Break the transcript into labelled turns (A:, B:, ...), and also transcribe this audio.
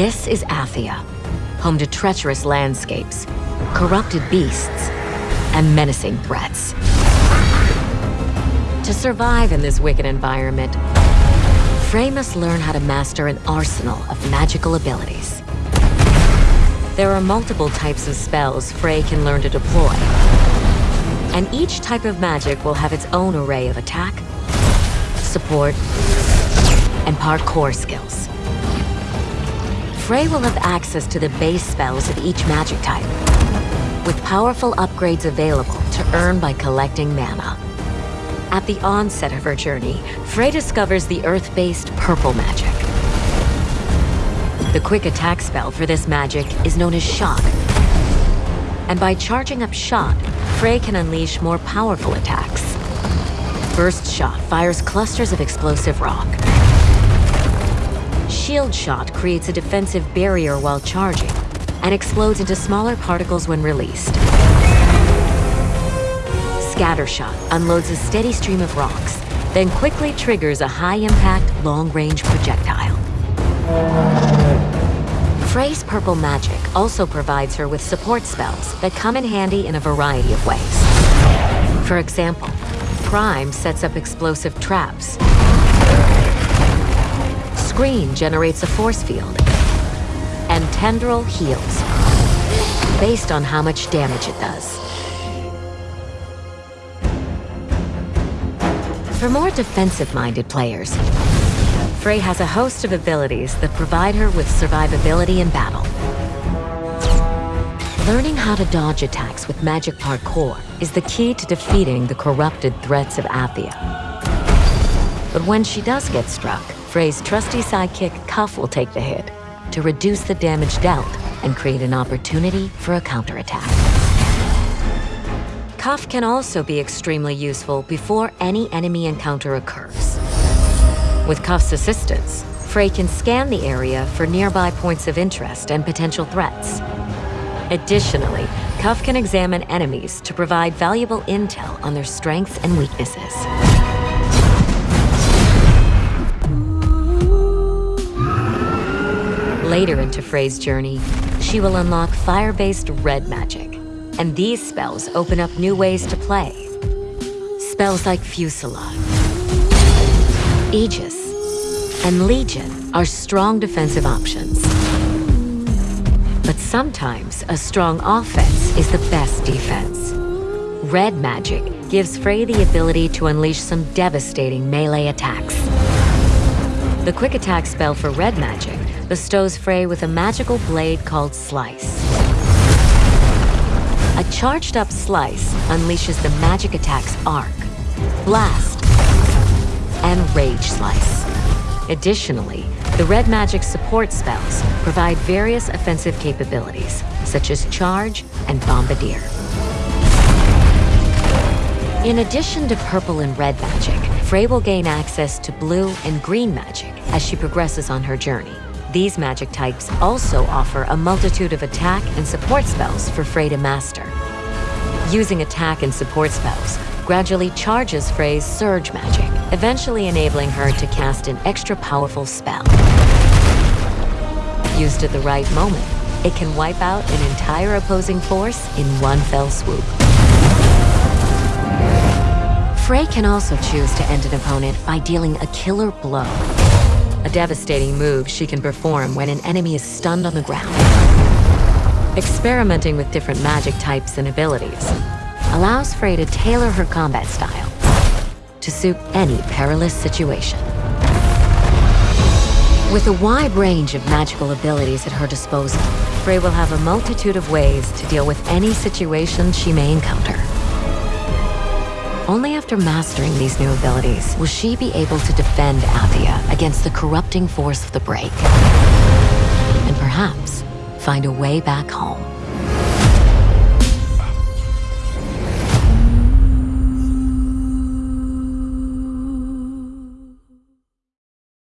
A: This is Athia, home to treacherous landscapes, corrupted beasts, and menacing threats. To survive in this wicked environment, Frey must learn how to master an arsenal of magical abilities. There are multiple types of spells Frey can learn to deploy, and each type of magic will have its own array of attack, support, and parkour skills. Frey will have access to the base spells of each magic type, with powerful upgrades available to earn by collecting mana. At the onset of her journey, Frey discovers the Earth-based purple magic. The quick attack spell for this magic is known as Shock. And by charging up Shock, Frey can unleash more powerful attacks. Burst Shot fires clusters of explosive rock. Shield Shot creates a defensive barrier while charging, and explodes into smaller particles when released. Scatter Shot unloads a steady stream of rocks, then quickly triggers a high-impact, long-range projectile. Frey's purple magic also provides her with support spells that come in handy in a variety of ways. For example, Prime sets up explosive traps. Screen generates a force field. And Tendril heals, based on how much damage it does. For more defensive-minded players, Frey has a host of abilities that provide her with survivability in battle. Learning how to dodge attacks with magic parkour is the key to defeating the corrupted threats of Athia. But when she does get struck, Frey's trusty sidekick Cuff will take the hit to reduce the damage dealt and create an opportunity for a counterattack. Cuff can also be extremely useful before any enemy encounter occurs. With Cuff's assistance, Frey can scan the area for nearby points of interest and potential threats. Additionally, Cuff can examine enemies to provide valuable intel on their strengths and weaknesses. Later into Frey's journey, she will unlock fire-based red magic, and these spells open up new ways to play. Spells like Fusillade, Aegis, and Legion are strong defensive options. But sometimes a strong offense is the best defense. Red magic gives Frey the ability to unleash some devastating melee attacks. The quick attack spell for red magic bestows Frey with a magical blade called Slice. A charged up Slice unleashes the magic attacks Arc, Blast, and Rage Slice. Additionally, the red magic support spells provide various offensive capabilities, such as Charge and Bombardier. In addition to purple and red magic, Frey will gain access to blue and green magic as she progresses on her journey. These magic types also offer a multitude of attack and support spells for Frey to master. Using attack and support spells gradually charges Frey's surge magic, eventually enabling her to cast an extra powerful spell. Used at the right moment, it can wipe out an entire opposing force in one fell swoop. Frey can also choose to end an opponent by dealing a killer blow a devastating move she can perform when an enemy is stunned on the ground. Experimenting with different magic types and abilities allows Frey to tailor her combat style to suit any perilous situation. With a wide range of magical abilities at her disposal, Frey will have a multitude of ways to deal with any situation she may encounter. Only after mastering these new abilities will she be able to defend Athia against the corrupting force of the Break. And perhaps find a way back home.